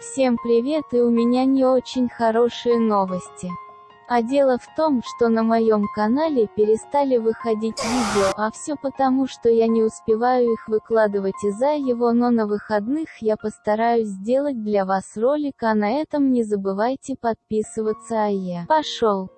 Всем привет и у меня не очень хорошие новости. А дело в том, что на моем канале перестали выходить видео, а все потому, что я не успеваю их выкладывать из-за его, но на выходных я постараюсь сделать для вас ролик, а на этом не забывайте подписываться, а я пошел.